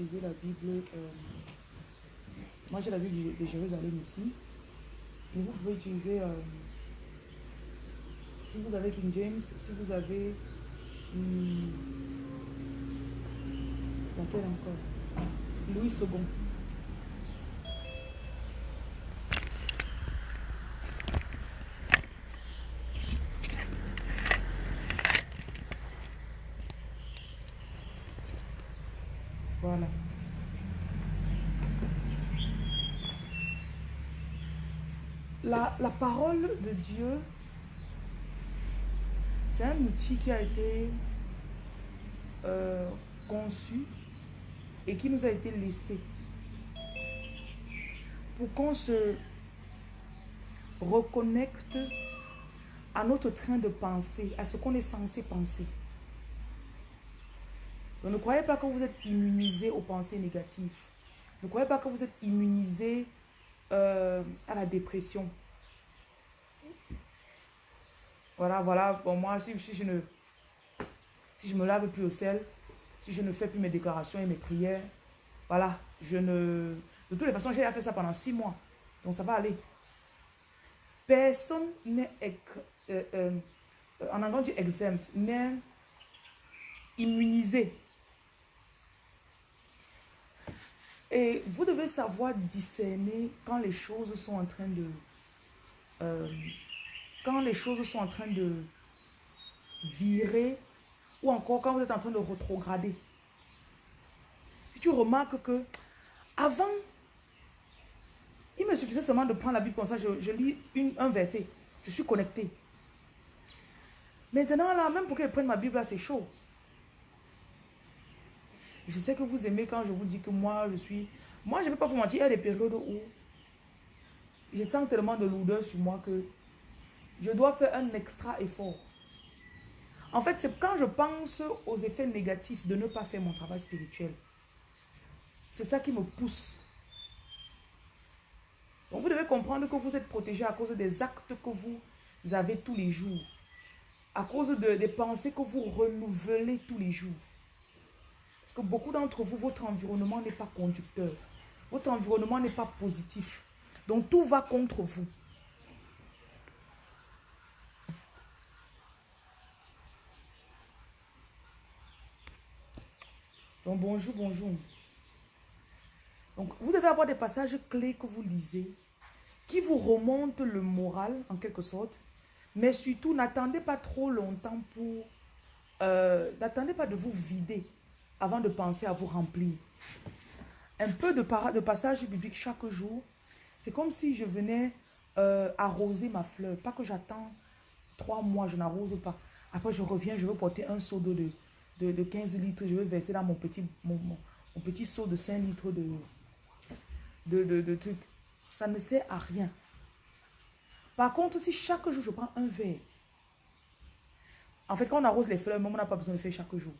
la Bible. euh, moi, j'ai la Bible de Jérusalem ici. Mais vous pouvez utiliser, euh, si vous avez King James, si vous avez... hum, laquelle encore? Louis II. Voilà. La, parole de Dieu, c'est un outil qui a été euh, conçu et qui nous a été laissé pour qu'on se reconnecte à notre train de pensée, à ce qu'on est censé penser. Donc ne croyez pas que vous êtes immunisé aux pensées négatives. Ne croyez pas que vous êtes immunisé euh, à la dépression. Voilà, voilà. Bon, moi, si, si je ne si je me lave plus au sel, si je ne fais plus mes déclarations et mes prières, voilà, je ne... De toutes les façons, j'ai fait ça pendant six mois. Donc, ça va aller. Personne n'est... euh, euh, en anglais, on dit exempt, n'est immunisé. Et vous devez savoir discerner quand les choses sont en train de... euh, quand les choses sont en train de virer ou encore quand vous êtes en train de rétrograder. Si tu remarques que avant, il me suffisait seulement de prendre la Bible comme ça, je, lis un verset, je suis connecté. Maintenant, là, même pour que je prenne ma Bible, c'est chaud. Je sais que vous aimez quand je vous dis que moi, je suis... Moi, je ne vais pas vous mentir, il y a des périodes où je sens tellement de lourdeur sur moi que je dois faire un extra effort. En fait, c'est quand je pense aux effets négatifs de ne pas faire mon travail spirituel. C'est ça qui me pousse. Donc, vous devez comprendre que vous êtes protégé à cause des actes que vous avez tous les jours. À cause de- des pensées que vous renouvelez tous les jours. Parce que beaucoup d'entre vous, votre environnement n'est pas conducteur. Votre environnement n'est pas positif. Donc, tout va contre vous. Donc, bonjour, bonjour. Donc, vous devez avoir des passages clés que vous lisez, qui vous remontent le moral, en quelque sorte. Mais surtout, n'attendez pas trop longtemps pour... euh, n'attendez pas de vous vider avant de penser à vous remplir. Un peu de, de passage biblique chaque jour, c'est comme si je venais euh, arroser ma fleur. Pas que j'attends trois mois, je n'arrose pas. Après, je reviens, je veux porter un seau d'eau de, de, de 15 litres, je veux verser dans mon petit, mon, mon- petit seau de 5 litres de, de, de, trucs. Ça ne sert à rien. Par contre, si chaque jour je prends un verre, en fait, quand on arrose les fleurs, même on n'a pas besoin de faire chaque jour.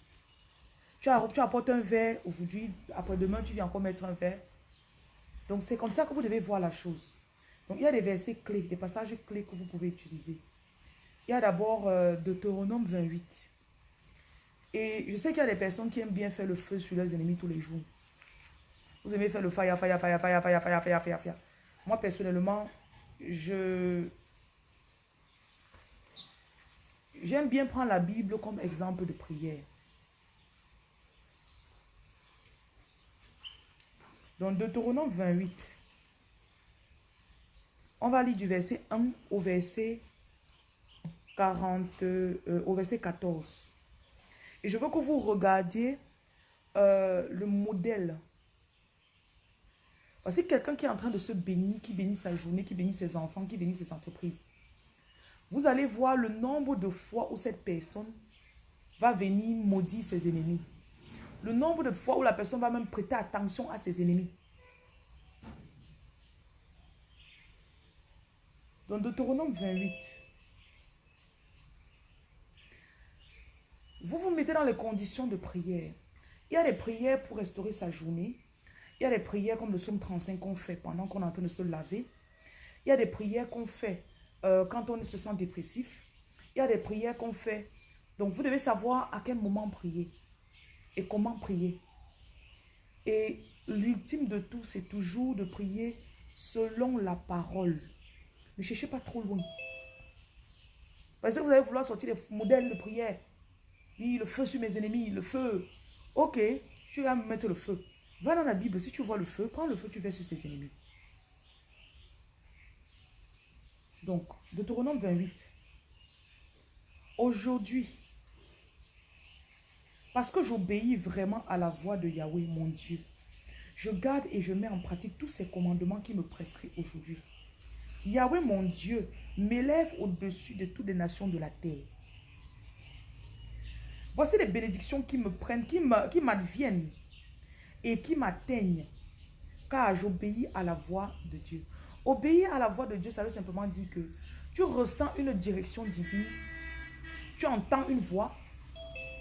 Tu, tu apportes un verre aujourd'hui, après-demain, tu viens encore mettre un verre. Donc, c'est comme ça que vous devez voir la chose. Donc, il y a des versets clés, des passages clés que vous pouvez utiliser. Il y a d'abord euh, Deutéronome 28. Et je sais qu'il y a des personnes qui aiment bien faire le feu sur leurs ennemis tous les jours. Vous aimez faire le fire, fire, fire, fire, fire, fire, fire, fire, fire. Moi, personnellement, je... J'aime bien prendre la Bible comme exemple de prière. Dans Deutéronome 28, on va lire du verset 1 au verset 40, euh, au verset 14. Et je veux que vous regardiez euh, le modèle. Voici quelqu'un qui est en train de se bénir, qui bénit sa journée, qui bénit ses enfants, qui bénit ses entreprises. Vous allez voir le nombre de fois où cette personne va venir maudire ses ennemis. Le nombre de fois où la personne va même prêter attention à ses ennemis. Dans Deutéronome 28, vous vous mettez dans les conditions de prière. Il y a des prières pour restaurer sa journée. Il y a des prières comme le psaume 35 qu'on fait pendant qu'on est en train de se laver. Il y a des prières qu'on fait euh, quand on se sent dépressif. Il y a des prières qu'on fait. Donc, vous devez savoir à quel moment prier et comment prier. Et l'ultime de tout, c'est toujours de prier selon la parole. Ne cherchez pas trop loin. Parce que vous allez vouloir sortir des modèles de prière. Oui, le feu sur mes ennemis, le feu. Ok, je vais mettre le feu. Va dans la Bible, si tu vois le feu, prends le feu, tu fais sur tes ennemis. Donc, Deutéronome 28. Aujourd'hui, parce que j'obéis vraiment à la voix de Yahweh, mon Dieu, je garde et je mets en pratique tous ces commandements qui me prescrit aujourd'hui. Yahweh, mon Dieu, m'élève au-dessus de toutes les nations de la terre. Voici les bénédictions qui me prennent, qui m'adviennent et qui m'atteignent, car j'obéis à la voix de Dieu. Obéir à la voix de Dieu, ça veut simplement dire que tu ressens une direction divine, tu entends une voix,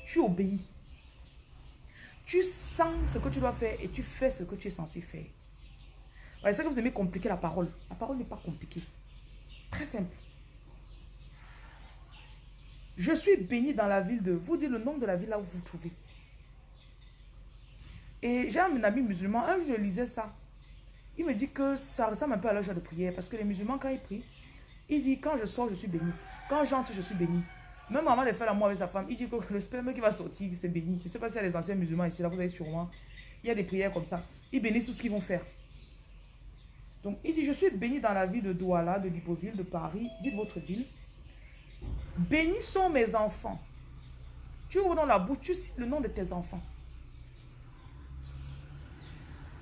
tu obéis. Tu sens ce que tu dois faire et tu fais ce que tu es censé faire. C'est que vous aimez compliquer la parole. La parole n'est pas compliquée. Très simple. Je suis béni dans la ville de... Vous dites le nom de la ville là où vous vous trouvez. Et j'ai un ami musulman, un jour je lisais ça. Il me dit que ça ressemble un peu à l'âge de prière. Parce que les musulmans, quand ils prient, il dit, quand je sors, je suis béni. Quand j'entre, je suis béni. Même avant de faire l'amour avec sa femme, il dit que le sperme qui va sortir, c'est béni. Je ne sais pas s'il y a des anciens musulmans ici, là, vous avez sûrement. Il y a des prières comme ça. Ils bénissent tout ce qu'ils vont faire. Donc, il dit, je suis béni dans la ville de Douala, de Libreville, de Paris. Dites votre ville. Bénis sont mes enfants. Tu ouvres dans la bouche, tu cites le nom de tes enfants.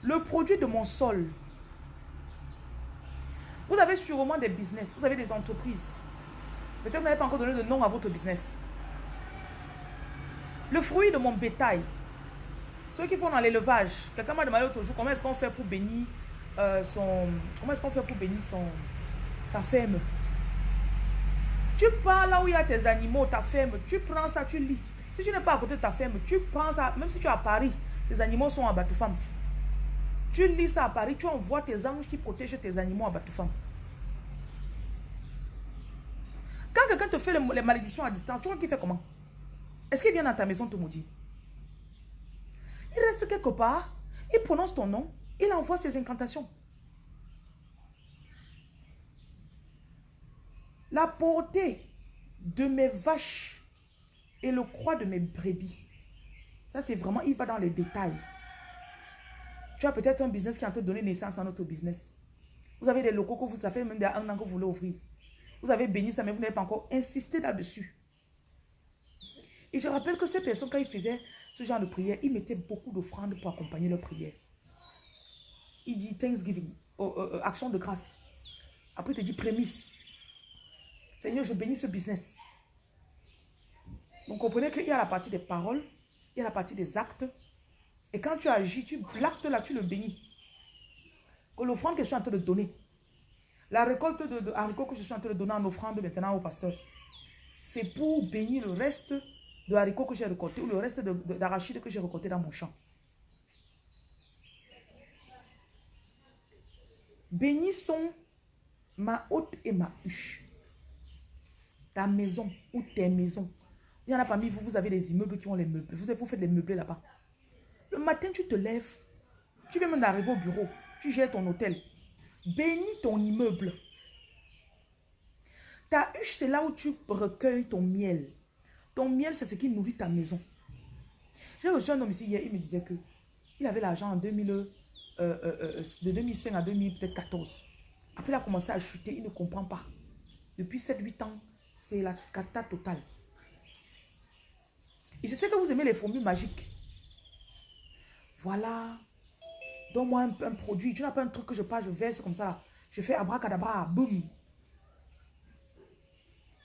Le produit de mon sol. Vous avez sûrement des business, vous avez des entreprises. Peut-être que vous n'avez pas encore donné de nom à votre business. Le fruit de mon bétail. Ceux qui font dans l'élevage. Quelqu'un m'a demandé l'autre jour comment est-ce qu'on fait pour bénir euh, son... Comment est-ce qu'on fait pour bénir sa ferme? Tu pars là où il y a tes animaux, ta ferme. Tu prends ça, tu lis. Si tu n'es pas à côté de ta ferme, tu prends ça. Même si tu es à Paris, tes animaux sont à Batoufam. Tu lis ça à Paris, tu envoies tes anges qui protègent tes animaux à Batoufam. Quand quelqu'un te fait les, malédictions à distance, tu vois qu'il fait comment? Est-ce qu'il vient dans ta maison te maudire? Il reste quelque part, il prononce ton nom, il envoie ses incantations. La portée de mes vaches et le croix de mes brebis. Ça, c'est vraiment, il va dans les détails. Tu as peut-être un business qui est en train de naissance à notre business. Vous avez des locaux que vous, ça fait même un an que vous voulez ouvrir. Vous avez béni ça, mais vous n'avez pas encore insisté là-dessus. Et je rappelle que ces personnes, quand ils faisaient ce genre de prière, ils mettaient beaucoup d'offrandes pour accompagner leur prière. Il dit Thanksgiving, oh, euh, euh, action de grâce. Après, il te dit prémisse. Seigneur, je bénis ce business. Donc, comprenez qu'il y a la partie des paroles, il y a la partie des actes, et quand tu agis, tu l'acte là, tu le bénis. Que l'offrande que je suis en train de donner, la récolte de, haricots que je suis en train de donner en offrande maintenant au pasteur, c'est pour bénir le reste de haricots que j'ai récolté ou le reste d'arachides que j'ai récolté dans mon champ. Bénissons ma haute et ma huche. Ta maison ou tes maisons. Il y en a parmi vous, vous avez des immeubles qui ont les meubles. Vous, vous faites les meubles là-bas. Le matin, tu te lèves. Tu viens même d'arriver au bureau. Tu gères ton hôtel. Bénis ton immeuble. Ta huche, c'est là où tu recueilles ton miel. Ton miel, c'est ce qui nourrit ta maison. J'ai reçu un homme ici hier, il me disait que il avait l'argent en 2000, euh, euh, euh, de 2005 à 2014. Après, il a commencé à chuter, il ne comprend pas. Depuis 7-8 ans, c'est la cata totale. Et je sais que vous aimez les formules magiques. Voilà. Donne-moi un, produit. Tu n'as pas un truc que je passe, je verse comme ça. Je fais abracadabra, boum.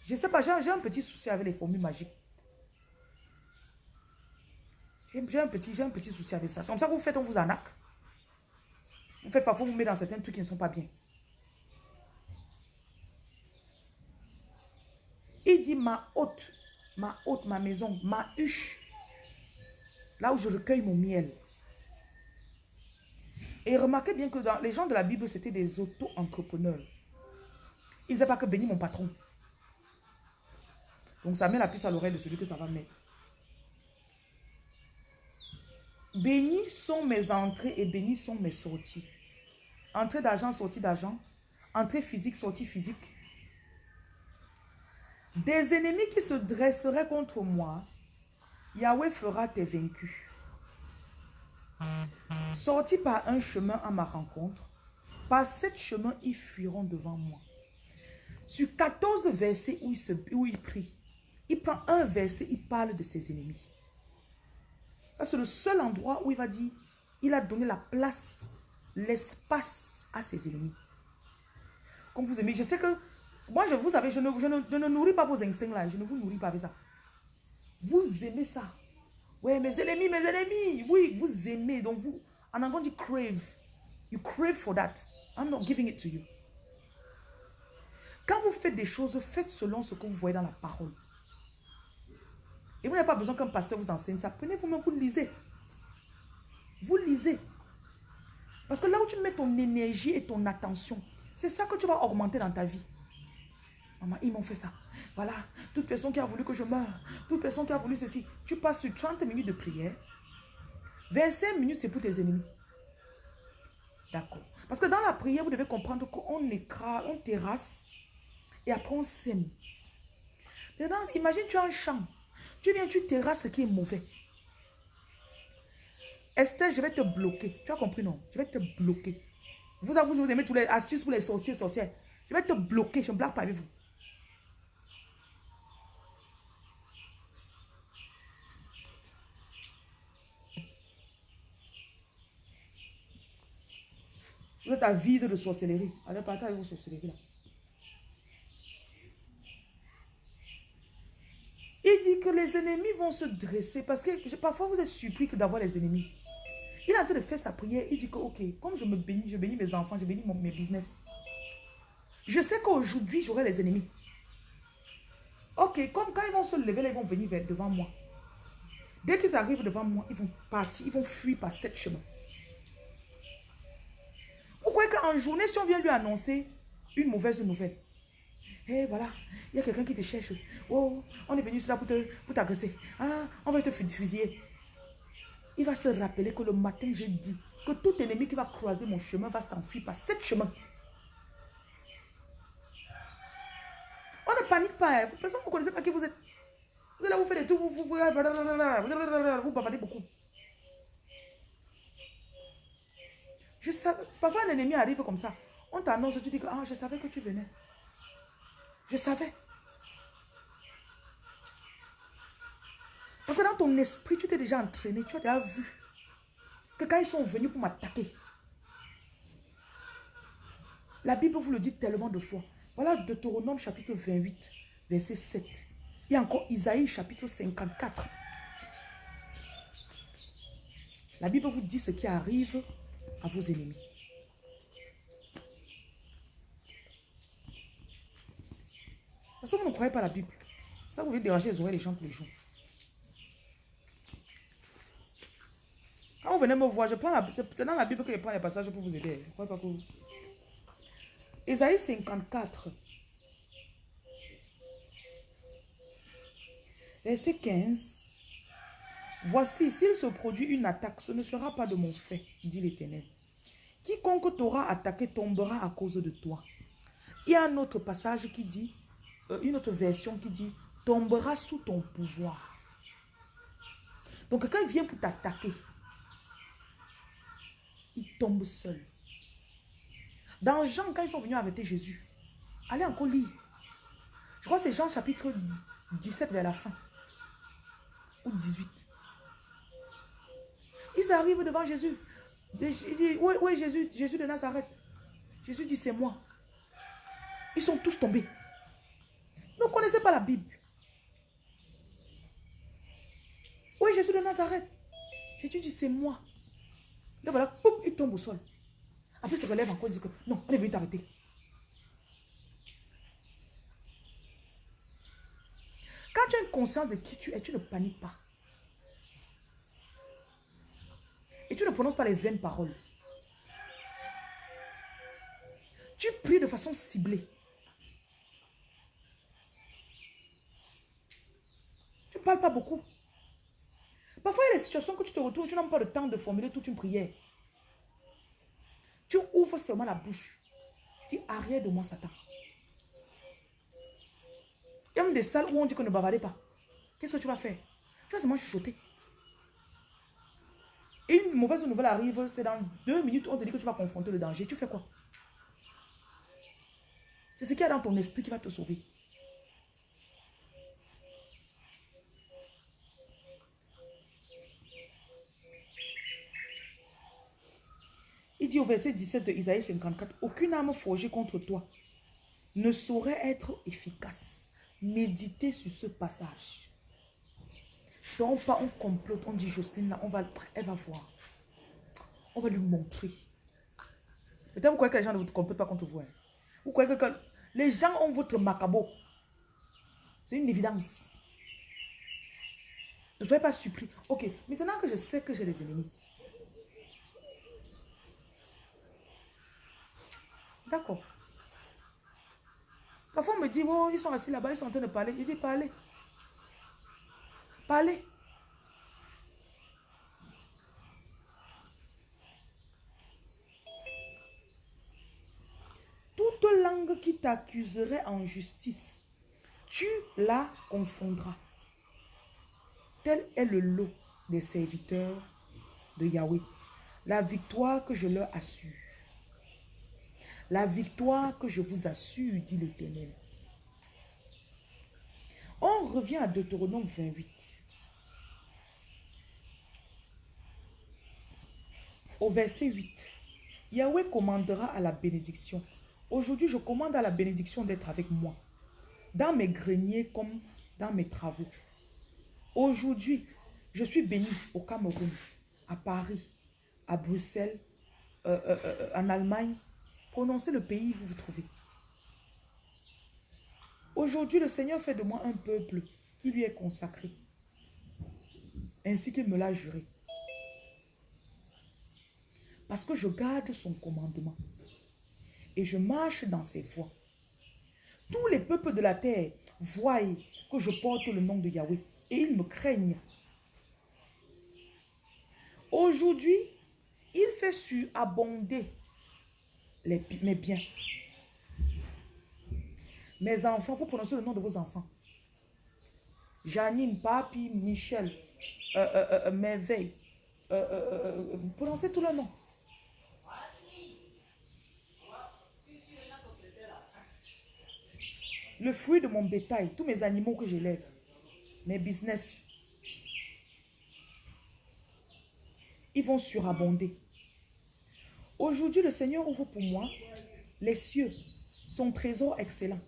Je sais pas, j'ai un petit souci avec les formules magiques. J'ai un, petit, un petit souci avec ça. C'est comme ça que vous faites, on vous arnaque. Vous faites parfois, vous mettez dans certains trucs qui ne sont pas bien. Il dit ma hôte, ma hôte, ma maison, ma huche. Là où je recueille mon miel. Et remarquez bien que dans les gens de la Bible, c'était des auto-entrepreneurs. Ils ne disaient pas que bénis mon patron. Donc ça met la puce à l'oreille de celui que ça va mettre. Bénis sont mes entrées et bénis sont mes sorties. Entrée d'argent, sortie d'argent. Entrée physique, sortie physique. Des ennemis qui se dresseraient contre moi, Yahweh fera tes vaincus. Sortis par un chemin à ma rencontre, par sept chemins, ils fuiront devant moi. Sur 14 versets où il, se, où il prie, il prend un verset, il parle de ses ennemis. C'est le seul endroit où il va dire, il a donné la place, l'espace à ses ennemis. Comme vous aimez, je sais que, moi, je vous savez, je ne, je ne, nourris pas vos instincts là, je ne vous nourris pas avec ça. Vous aimez ça. Oui, mes ennemis, mes ennemis. Oui, vous aimez. Donc vous, en anglais, dit crave. You crave for that. I'm not giving it to you. Quand vous faites des choses, faites selon ce que vous voyez dans la parole. Et vous n'avez pas besoin qu'un pasteur vous enseigne ça. Prenez vous-même, vous lisez. Vous lisez. Parce que là où tu mets ton énergie et ton attention, c'est ça que tu vas augmenter dans ta vie. Maman, ils m'ont fait ça. Voilà, toute personne qui a voulu que je meure, toute personne qui a voulu ceci, tu passes sur 30 minutes de prière. 25 minutes, c'est pour tes ennemis. D'accord. Parce que dans la prière, vous devez comprendre qu'on écrase, on terrasse et après on sème. imagine tu as un champ. Tu viens, tu terrasses ce qui est mauvais. Esther, je vais te bloquer. Tu as compris, non? Je vais te bloquer. Vous, vous, vous aimez tous les astuces pour les sorciers, sorcières. Je vais te bloquer. Je ne blague pas avec vous. Vous êtes à vide de sorcellerie. Allez partir avec vos sorcelleries là. Il dit que les ennemis vont se dresser parce que parfois vous êtes surpris d'avoir les ennemis. Il est en train de faire sa prière. Il dit que, ok, comme je me bénis, je bénis mes enfants, je bénis mon, mes business. Je sais qu'aujourd'hui, j'aurai les ennemis. Ok, comme quand ils vont se lever, ils vont venir devant moi. Dès qu'ils arrivent devant moi, ils vont partir, ils vont fuir par cette chemin. Qu'en journée, si on vient lui annoncer une mauvaise nouvelle, eh voilà, il y a quelqu'un qui te cherche. Oh, on est venu là pour t'agresser. ah, on va te fusiller. Il va se rappeler que le matin, j'ai dit que tout ennemi qui va croiser mon chemin va s'enfuir par sept chemins. On ne panique pas. Hein. Personne ne connaissez pas qui vous êtes. Vous allez vous faire des trucs, vous, vous, vous, vous bavardez beaucoup. Je savais, parfois un ennemi arrive comme ça. On t'annonce, tu dis que ah, je savais que tu venais. Je savais. Parce que dans ton esprit, tu t'es déjà entraîné, tu as déjà vu que quand ils sont venus pour m'attaquer, la Bible vous le dit tellement de fois. Voilà Deutéronome chapitre 28, verset 7. Il y a encore Isaïe chapitre 54. La Bible vous dit ce qui arrive à vos ennemis. Parce que vous ne croyez pas la Bible. Ça, vous voulez déranger les oreilles des gens tous les jours. Quand vous venez me voir, je prends c'est dans la Bible que je prends les passages pour vous aider. Je crois pas que vous... Ésaïe 54. Verset 15. Voici, s'il se produit une attaque, ce ne sera pas de mon fait, dit l'Éternel. Quiconque t'aura attaqué tombera à cause de toi. Il y a un autre passage qui dit, euh, une autre version qui dit, tombera sous ton pouvoir. Donc quand il vient pour t'attaquer, il tombe seul. Dans Jean, quand ils sont venus arrêter Jésus, allez encore lire. Je crois que c'est Jean chapitre 17 vers la fin. Ou 18. Ils arrivent devant Jésus. Oui, oui, Jésus, Jésus de Nazareth. Jésus dit, c'est moi. Ils sont tous tombés. Ne connaissez pas la Bible. Oui, Jésus de Nazareth. Jésus dit, c'est moi. Donc voilà, il tombe au sol. Après, il se relève encore, il dit que non, on est venu t'arrêter. Quand tu as une conscience de qui tu es, tu ne paniques pas. Tu ne prononces pas les vaines paroles. Tu pries de façon ciblée. Tu ne parles pas beaucoup. Parfois, il y a des situations que tu te retrouves, tu n'as pas le temps de formuler toute une prière. Tu ouvres seulement la bouche. Tu dis, arrière de moi, Satan. Il y a même des salles où on dit qu'on ne bavardez pas. Qu'est-ce que tu vas faire? Tu vas seulement chuchoter. Une mauvaise nouvelle arrive, c'est dans deux minutes, on te dit que tu vas confronter le danger. Tu fais quoi? C'est ce qu'il y a dans ton esprit qui va te sauver. Il dit au verset 17 de Isaïe 54, aucune âme forgée contre toi ne saurait être efficace. Méditez sur ce passage. Donc, pas on complote, on dit Jocelyne, là, on va, elle va voir. On va lui montrer. Peut-être vous croyez que les gens ne vous complotent pas contre vous. Hein. Vous croyez que, les gens ont votre macabo. C'est une évidence. Ne soyez pas surpris. Ok, maintenant que je sais que j'ai des ennemis. D'accord. Parfois, on me dit, oh, ils sont assis là-bas, ils sont en train de parler. Je dis, parlez. Parlez. Toute langue qui t'accuserait en justice, tu la confondras. Tel est le lot des serviteurs de Yahweh. La victoire que je leur assure. La victoire que je vous assure, dit l'Éternel. On revient à Deutéronome 28. Au verset 8. Yahweh commandera à la bénédiction. Aujourd'hui, je commande à la bénédiction d'être avec moi. Dans mes greniers comme dans mes travaux. Aujourd'hui, je suis béni au Cameroun, à Paris, à Bruxelles, euh, euh, euh, en Allemagne. Prononcez le pays où vous vous trouvez. Aujourd'hui, le Seigneur fait de moi un peuple qui lui est consacré, ainsi qu'il me l'a juré. Parce que je garde son commandement et je marche dans ses voies. Tous les peuples de la terre voient que je porte le nom de Yahweh et ils me craignent. Aujourd'hui, il fait surabonder les, mes biens. Mes enfants, vous prononcez le nom de vos enfants. Janine, Papi, Michel, euh, euh, euh, Merveille. prononcez tout le nom. Le fruit de mon bétail, tous mes animaux que j'élève, mes business, ils vont surabonder. Aujourd'hui, le Seigneur ouvre pour moi les cieux, son trésor excellent.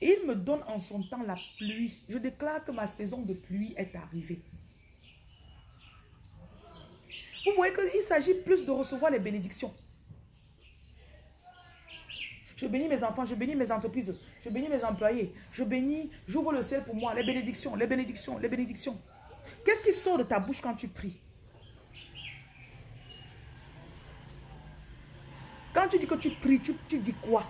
Il me donne en son temps la pluie. Je déclare que ma saison de pluie est arrivée. Vous voyez qu'il s'agit plus de recevoir les bénédictions. Je bénis mes enfants, je bénis mes entreprises, je bénis mes employés, je bénis, j'ouvre le ciel pour moi, les bénédictions, les bénédictions, les bénédictions. Qu'est-ce qui sort de ta bouche quand tu pries? Quand tu dis que tu pries, tu, dis quoi?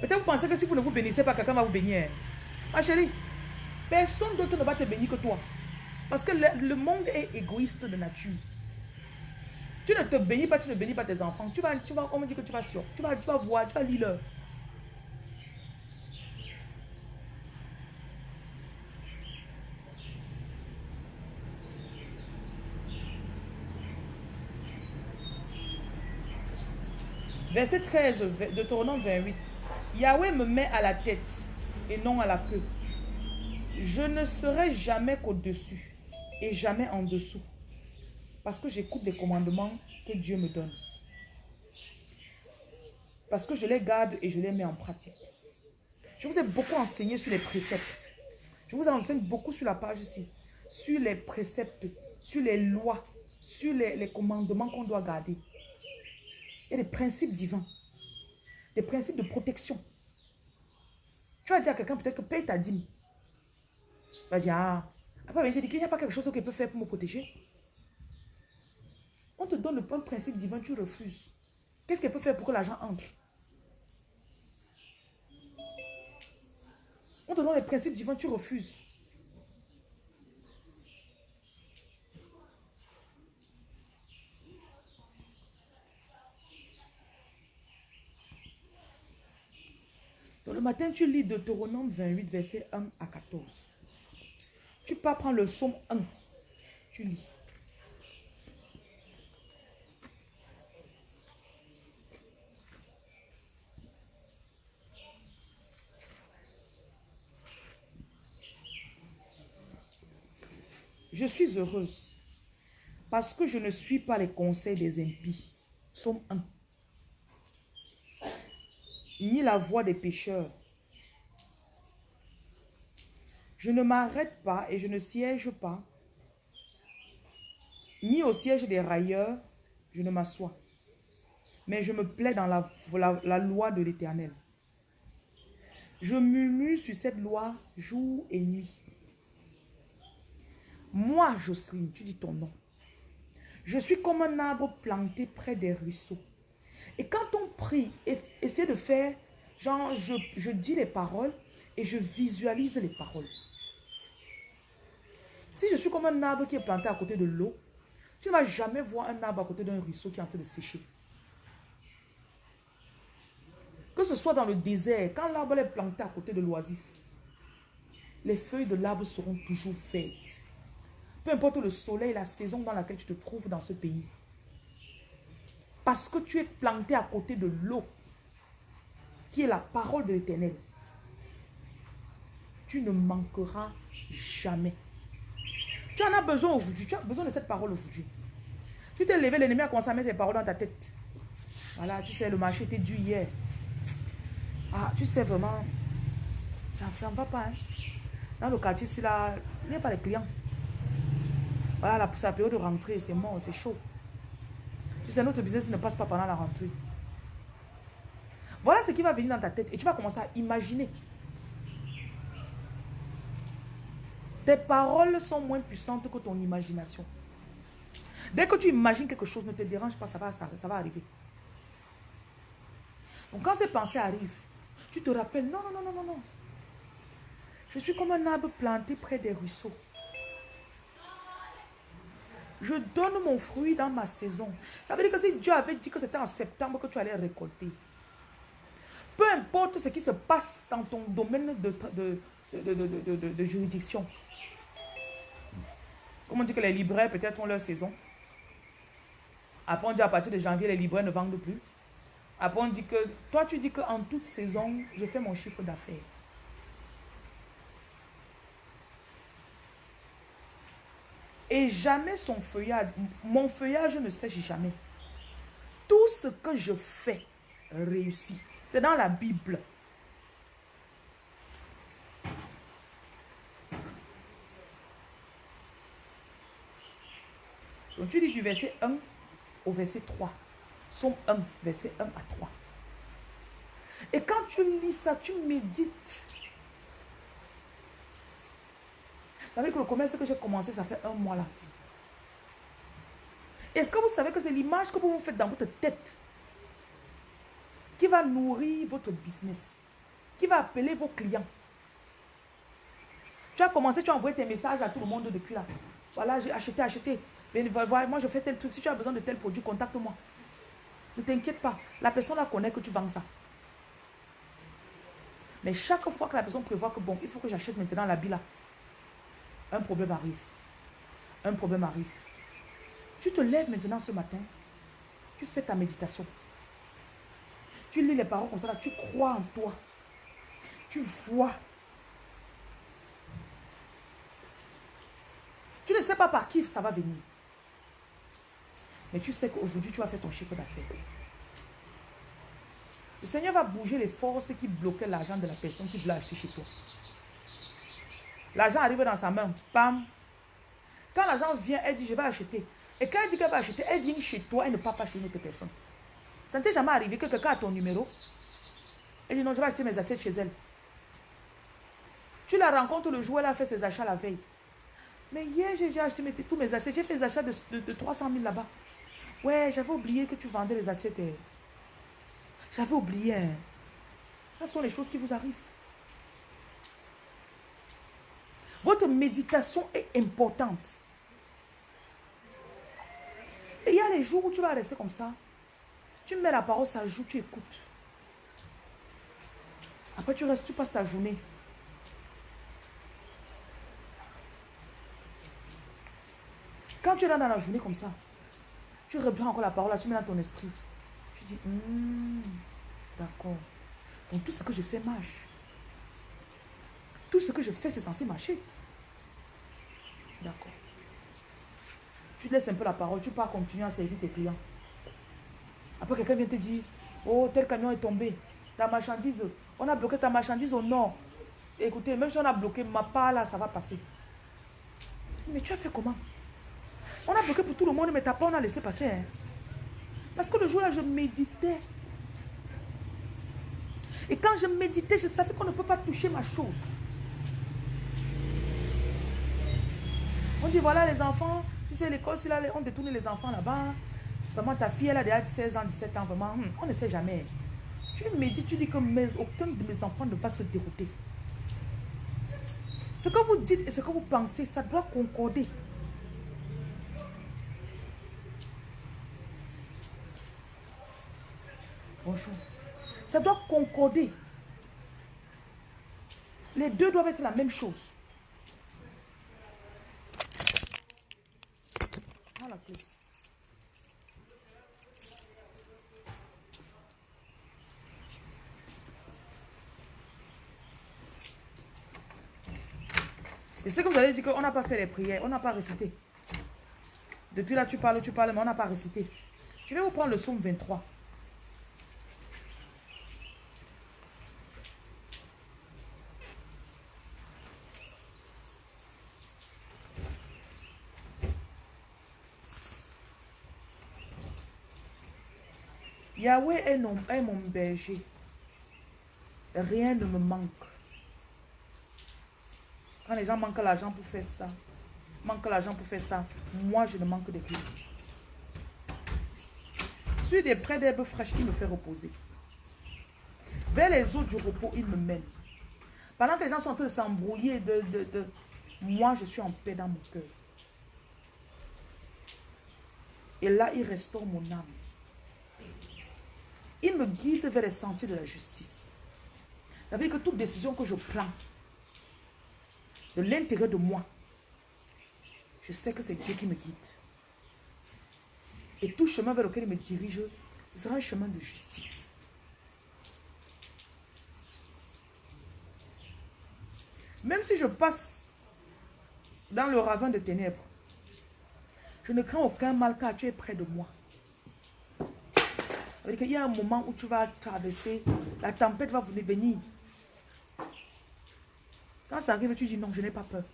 Peut-être vous pensez que si vous ne vous bénissez pas, quelqu'un va vous bénir. Ma chérie, personne d'autre ne va te bénir que toi. Parce que le, monde est égoïste de nature. Tu ne te bénis pas, tu ne bénis pas tes enfants. Tu vas, tu vas, on me dit que tu vas sur, tu vas, tu vas voir, tu vas lire. Verset 13 de Tournant 28. Yahweh me met à la tête et non à la queue. Je ne serai jamais qu'au-dessus et jamais en dessous. Parce que j'écoute les commandements que Dieu me donne. Parce que je les garde et je les mets en pratique. Je vous ai beaucoup enseigné sur les préceptes. Je vous enseigne beaucoup sur la page ici. Sur les préceptes, sur les lois, sur les, commandements qu'on doit garder. Et les principes divins des principes de protection. Tu vas dire à quelqu'un peut-être que paye ta dîme. Il va dire, ah, après il n'y a pas quelque chose qu'il peut faire pour me protéger. On te donne le bon principe divin, tu refuses. Qu'est-ce qu'elle peut faire pour que l'argent entre? On te donne les principes divins, tu refuses. Donc le matin, tu lis Deutéronome 28, verset 1 à 14. Tu pars prendre le psaume 1. Tu lis. Je suis heureuse parce que je ne suis pas les conseils des impies. Somme 1. Ni la voix des pécheurs. Je ne m'arrête pas et je ne siège pas. Ni au siège des railleurs, je ne m'assois. Mais je me plais dans la, loi de l'éternel. Je murmure sur cette loi jour et nuit. Moi, Jocelyne, tu dis ton nom. Je suis comme un arbre planté près des ruisseaux. Et quand on prie, essaie de faire, genre, je, je dis les paroles et je visualise les paroles. Si je suis comme un arbre qui est planté à côté de l'eau, tu ne vas jamais voir un arbre à côté d'un ruisseau qui est en train de sécher. Que ce soit dans le désert, quand l'arbre est planté à côté de l'oasis, les feuilles de l'arbre seront toujours faites. Peu importe le soleil, la saison dans laquelle tu te trouves dans ce pays. Parce que tu es planté à côté de l'eau, qui est la parole de l'éternel. Tu ne manqueras jamais. Tu en as besoin aujourd'hui. Tu as besoin de cette parole aujourd'hui. Tu t'es levé, l'ennemi a commencé à mettre les paroles dans ta tête. Voilà, tu sais, le marché était dû hier. Ah, tu sais vraiment, ça ne va pas. Hein. Dans le quartier, c'est là, il n'y a pas de clients. Voilà, c'est la période de rentrée, c'est mort, c'est chaud. Tu sais, notre business ne passe pas pendant la rentrée. Voilà ce qui va venir dans ta tête et tu vas commencer à imaginer. Tes paroles sont moins puissantes que ton imagination. Dès que tu imagines quelque chose, ne te dérange pas, ça va, ça, ça va arriver. Donc quand ces pensées arrivent, tu te rappelles, non, non, non, non, non. Je suis comme un arbre planté près des ruisseaux. Je donne mon fruit dans ma saison. Ça veut dire que si Dieu avait dit que c'était en septembre que tu allais récolter, peu importe ce qui se passe dans ton domaine de, juridiction. Comme on dit que les libraires peut-être ont leur saison. Après on dit à partir de janvier, les libraires ne vendent plus. Après on dit que, toi tu dis qu'en toute saison, je fais mon chiffre d'affaires. Et jamais son feuillage, mon feuillage ne sèche jamais. Tout ce que je fais réussit. C'est dans la Bible. Donc tu dis du verset 1 au verset 3. Somme 1, verset 1 à 3. Et quand tu lis ça, tu médites Ça veut dire que le commerce que j'ai commencé, ça fait un mois là. Est-ce que vous savez que c'est l'image que vous vous faites dans votre tête qui va nourrir votre business, qui va appeler vos clients? Tu as commencé, tu as envoyé tes messages à tout le monde depuis là. Voilà, j'ai acheté, acheté. Moi, je fais tel truc. Si tu as besoin de tel produit, contacte-moi. Ne t'inquiète pas. La personne la connaît que tu vends ça. Mais chaque fois que la personne prévoit que bon, il faut que j'achète maintenant la là, un problème arrive. Un problème arrive. Tu te lèves maintenant ce matin. Tu fais ta méditation. Tu lis les paroles comme ça, tu crois en toi. Tu vois. Tu ne sais pas par qui ça va venir. Mais tu sais qu'aujourd'hui, tu vas faire ton chiffre d'affaires. Le Seigneur va bouger les forces qui bloquaient l'argent de la personne qui voulait acheter chez toi. L'argent arrive dans sa main. Bam. Quand l'argent vient, elle dit, je vais acheter. Et quand elle dit qu'elle va acheter, elle vient chez toi, elle ne part pas chez une autre personne. Ça ne t'est jamais arrivé que quelqu'un a ton numéro? Elle dit, non, je vais acheter mes assiettes chez elle. Tu la rencontres le jour où elle a fait ses achats la veille. Mais hier, j'ai acheté tous mes assiettes. J'ai fait des achats de, 300 000 là-bas. Ouais, j'avais oublié que tu vendais les assiettes. Eh. J'avais oublié. Hein. Ce sont les choses qui vous arrivent. Votre méditation est importante. Et il y a les jours où tu vas rester comme ça. Tu mets la parole, ça joue, tu écoutes. Après, tu restes, tu passes ta journée. Quand tu es là dans la journée comme ça, tu reprends encore la parole, là, tu mets dans ton esprit. Tu dis, hmm, d'accord. Donc tout ce que je fais marche. Tout ce que je fais, c'est censé marcher. D'accord. Tu laisses un peu la parole, tu pars continuer à servir tes clients. Après, quelqu'un vient te dire, oh, tel camion est tombé. Ta marchandise, on a bloqué ta marchandise au nord. Écoutez, même si on a bloqué ma part là, ça va passer. Mais tu as fait comment? On a bloqué pour tout le monde, mais ta part, on a laissé passer. Hein. Parce que le jour là, je méditais. Et quand je méditais, je savais qu'on ne peut pas toucher ma chose. Dit, voilà les enfants, tu sais, l'école, si là, on détourne les enfants là-bas, vraiment ta fille, elle a déjà 16 ans, 17 ans, vraiment, hmm, on ne sait jamais. Tu médites, tu dis que mes, aucun de mes enfants ne va se dérouter. Ce que vous dites et ce que vous pensez, ça doit concorder. Bonjour. Ça doit concorder. Les deux doivent être la même chose. C'est que vous allez dire qu'on n'a pas fait les prières, on n'a pas récité. Depuis là, tu parles, tu parles, mais on n'a pas récité. Je vais vous prendre le psaume 23. Yahweh est, mon berger. Rien ne me manque. Quand les gens manquent l'argent pour faire ça, manquent l'argent pour faire ça, moi je ne manque de rien. Sur des près d'herbes fraîches, il me fait reposer. Vers les eaux du repos, il me mène. Pendant que les gens sont en train de s'embrouiller, de, de, moi je suis en paix dans mon cœur. Et là, il restaure mon âme. Il me guide vers les sentiers de la justice. Ça veut dire que toute décision que je prends, de l'intérieur de moi, je sais que c'est Dieu qui me guide. Et tout chemin vers lequel il me dirige, ce sera un chemin de justice. Même si je passe dans le ravin de ténèbres, je ne crains aucun mal car tu es près de moi. Il y a un moment où tu vas traverser, la tempête va venir. Quand ça arrive, tu dis non, je n'ai pas peur.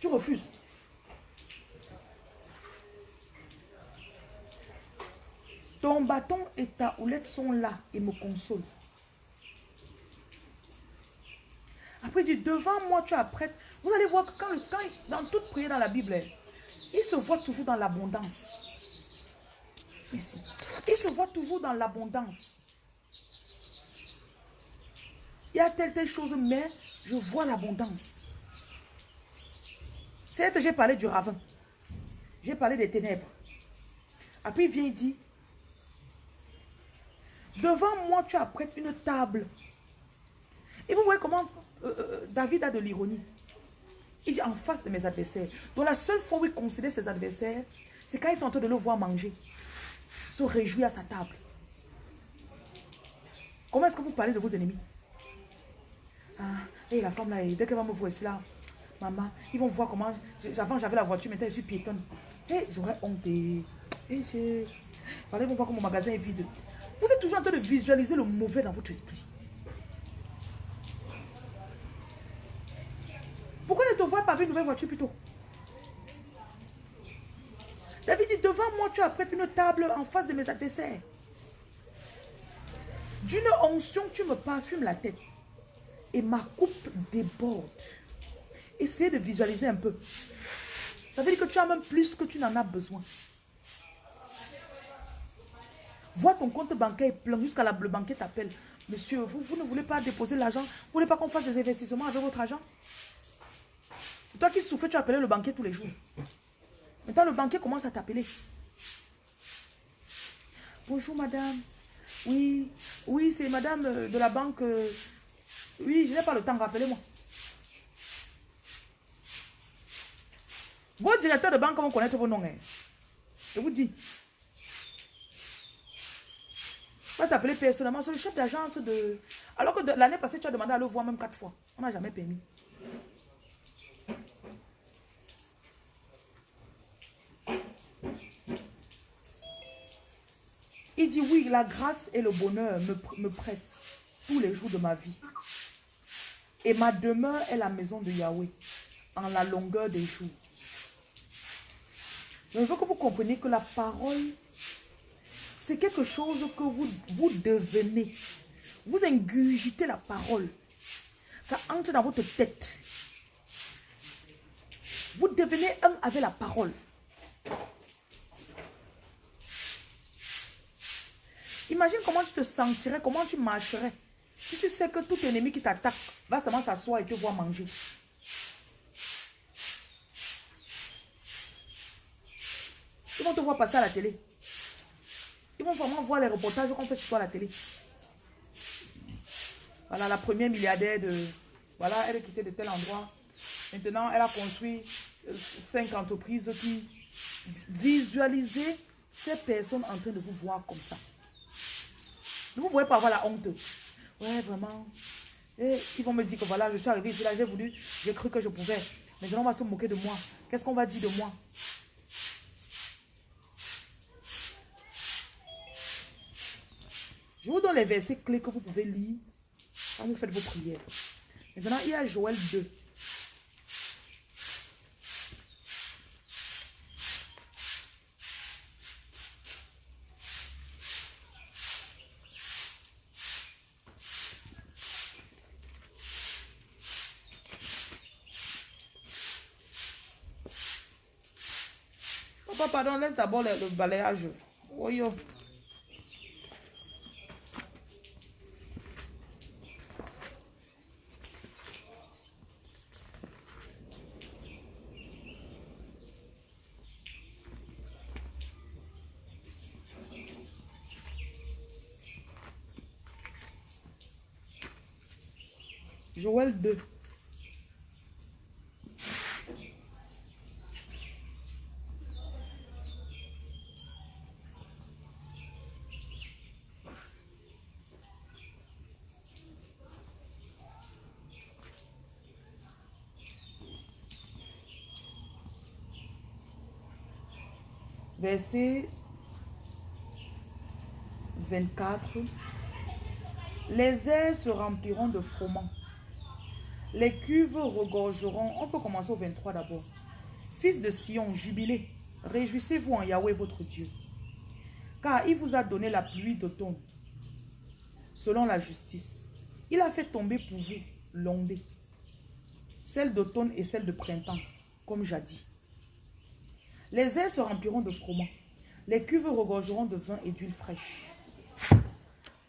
Tu refuses. Ton bâton et ta houlette sont là et me consolent. Après, il dit, devant moi, tu apprêtes. Vous allez voir que quand, quand, dans toute prière dans la Bible, il se voit toujours dans l'abondance. Ici. Il se voit toujours dans l'abondance. Il y a telle, telle chose, mais je vois l'abondance. que j'ai parlé du ravin. J'ai parlé des ténèbres. Après, il vient, il dit, devant moi, tu apprêtes une table. Et vous voyez comment euh, euh, David a de l'ironie. Il dit en face de mes adversaires. Donc la seule fois où il considère ses adversaires, c'est quand ils sont en train de le voir manger se réjouir à sa table. Comment est-ce que vous parlez de vos ennemis? Ah, et la femme là, dès qu'elle va me voir ici là, maman, ils vont voir comment, avant j'avais la voiture, maintenant je suis piétonne. Et j'aurais honte. Et j'ai, ils vont voir que mon magasin est vide. Vous êtes toujours en train de visualiser le mauvais dans votre esprit. Pourquoi ne te vois pas avec une nouvelle voiture plutôt? David dit, devant moi, tu as prêté une table en face de mes adversaires. D'une onction, tu me parfumes la tête. Et ma coupe déborde. Essayez de visualiser un peu. Ça veut dire que tu as même plus que tu n'en as besoin. Vois ton compte bancaire plein jusqu'à la, le banquier t'appelle. Monsieur, vous, vous, ne voulez pas déposer l'argent? Vous ne voulez pas qu'on fasse des investissements avec votre argent? C'est toi qui souffres, tu appelles le banquier tous les jours. Maintenant, le banquier commence à t'appeler. Bonjour, madame. Oui, oui, c'est madame euh, de la banque. Oui, je n'ai pas le temps, rappelez-moi. Vos directeurs de banque vont connaître vos noms. hein. Je vous dis. Va t'appeler personnellement, c'est le chef d'agence de... Alors que l'année passée, tu as demandé à le voir même quatre fois. On n'a jamais permis. Il dit oui, la grâce et le bonheur me, me pressent tous les jours de ma vie. Et ma demeure est la maison de Yahweh en la longueur des jours. Je veux que vous compreniez que la parole, c'est quelque chose que vous, vous devenez. Vous ingurgitez la parole. Ça entre dans votre tête. Vous devenez un avec la parole. Imagine comment tu te sentirais, comment tu marcherais. Si tu sais que tout ennemi qui t'attaque va seulement s'asseoir et te voir manger. Ils vont te voir passer à la télé. Ils vont vraiment voir les reportages qu'on fait sur toi à la télé. Voilà, la première milliardaire de... Voilà, elle est quittée de tel endroit. Maintenant, elle a construit euh, cinq entreprises qui visualisez ces personnes en train de vous voir comme ça. Ne vous voyez pas avoir la honte. Ouais, vraiment. Et ils vont me dire que voilà, je suis arrivé ici, là, j'ai voulu, j'ai cru que je pouvais. Maintenant, on va se moquer de moi. Qu'est-ce qu'on va dire de moi? Je vous donne les versets clés que vous pouvez lire quand vous faites vos prières. Maintenant, il y a Joël 2. Papa, pardon, laisse d'abord le, le balayage. Oh yo. Joël 2. Verset 24. Les airs se rempliront de froment. Les cuves regorgeront. On peut commencer au 23 d'abord. Fils de Sion, jubilez. Réjouissez-vous en Yahweh votre Dieu. Car il vous a donné la pluie d'automne, selon la justice. Il a fait tomber pour vous l'ondée, celle d'automne et celle de printemps, comme jadis. Les airs se rempliront de froment. Les cuves regorgeront de vin et d'huile fraîche.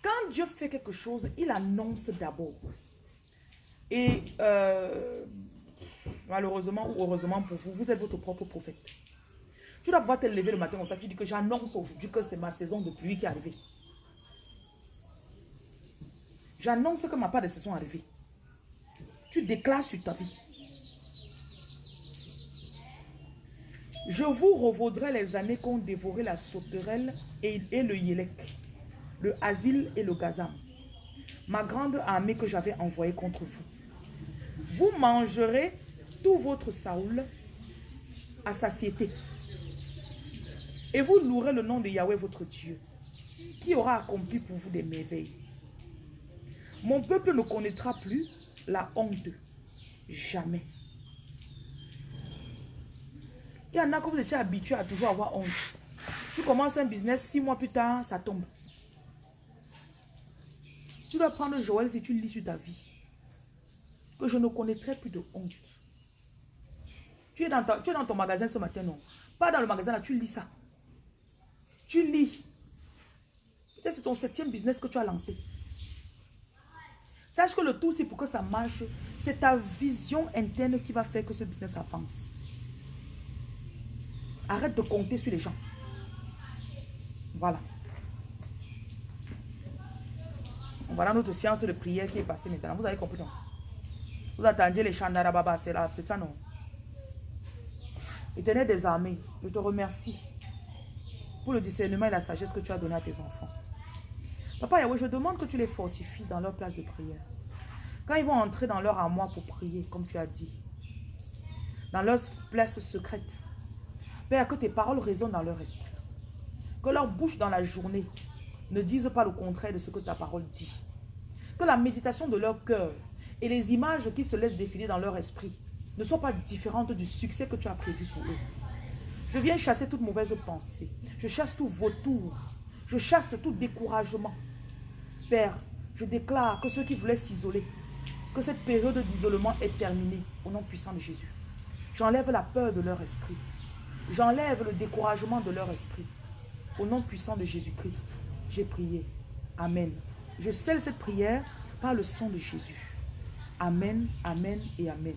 Quand Dieu fait quelque chose, il annonce d'abord. Et euh, malheureusement ou heureusement pour vous, vous êtes votre propre prophète. Tu dois pouvoir te lever le matin comme ça. Tu dis que j'annonce aujourd'hui que c'est ma saison de pluie qui est arrivée. J'annonce que ma part de saison est arrivée. Tu déclares sur ta vie. Je vous revaudrai les années qu'ont dévoré la sauterelle et, le yélek, le asile et le gazam, ma grande armée que j'avais envoyée contre vous. Vous mangerez tout votre Saoul à satiété. Et vous louerez le nom de Yahweh votre Dieu, qui aura accompli pour vous des merveilles. Mon peuple ne connaîtra plus la honte. Jamais. Il y en a que vous étiez habitué à toujours avoir honte. Tu commences un business, six mois plus tard, ça tombe. Tu dois prendre Joël si tu lis sur ta vie. Que je ne connaîtrai plus de honte. Tu es, dans tu es dans ton magasin ce matin, non? Pas dans le magasin là, tu lis ça. Tu lis. Peut-être c'est ton septième business que tu as lancé. Sache que le tout, c'est pour que ça marche. C'est ta vision interne qui va faire que ce business avance. Arrête de compter sur les gens. Voilà. Voilà notre séance de prière qui est passée maintenant. Vous avez compris, non? Vous attendiez les chants d'Arababa, c'est c'est ça, non? Éternel des armées, je te remercie pour le discernement et la sagesse que tu as donné à tes enfants. Papa Yahweh, je demande que tu les fortifies dans leur place de prière. Quand ils vont entrer dans leur armoire pour prier, comme tu as dit, dans leur place secrète, Père, que tes paroles résonnent dans leur esprit. Que leur bouche dans la journée ne dise pas le contraire de ce que ta parole dit. Que la méditation de leur cœur et les images qu'ils se laissent défiler dans leur esprit ne soient pas différentes du succès que tu as prévu pour eux. Je viens chasser toute mauvaise pensée. Je chasse tout vautour. Je chasse tout découragement. Père, je déclare que ceux qui voulaient s'isoler, que cette période d'isolement est terminée au nom puissant de Jésus. J'enlève la peur de leur esprit. J'enlève le découragement de leur esprit. Au nom puissant de Jésus-Christ, j'ai prié. Amen. Je scelle cette prière par le sang de Jésus. Amen, Amen et Amen.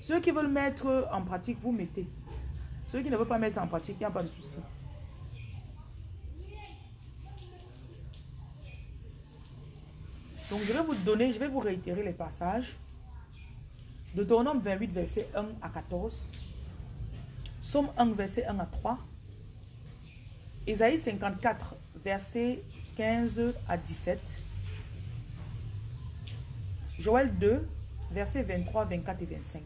Ceux qui veulent mettre en pratique, vous mettez. Ceux qui ne veulent pas mettre en pratique, il n'y a pas de souci. Donc je vais vous donner, je vais vous réitérer les passages. Deutéronome 28, verset 1 à 14. Somme 1, verset 1 à 3. Ésaïe 54, verset 15 à 17. Joël 2, verset 23, 24 et 25.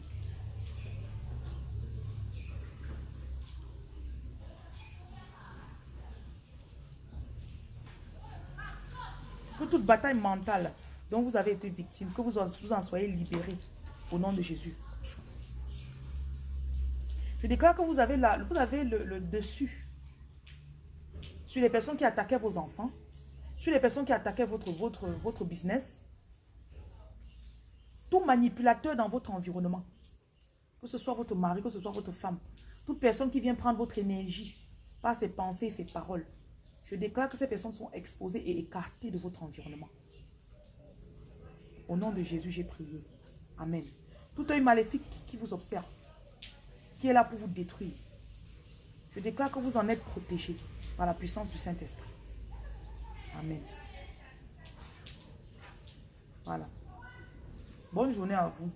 Que toute bataille mentale dont vous avez été victime, que vous en, vous en soyez libérés au nom de Jésus. Je déclare que vous avez, le dessus sur les personnes qui attaquaient vos enfants, sur les personnes qui attaquaient votre, votre, votre business, tout manipulateur dans votre environnement, que ce soit votre mari, que ce soit votre femme, toute personne qui vient prendre votre énergie par ses pensées et ses paroles, je déclare que ces personnes sont exposées et écartées de votre environnement. Au nom de Jésus, j'ai prié. Amen. Tout œil maléfique qui vous observe, qui est là pour vous détruire, je déclare que vous en êtes protégés par la puissance du Saint-Esprit. Amen. Voilà. Bonne journée à vous.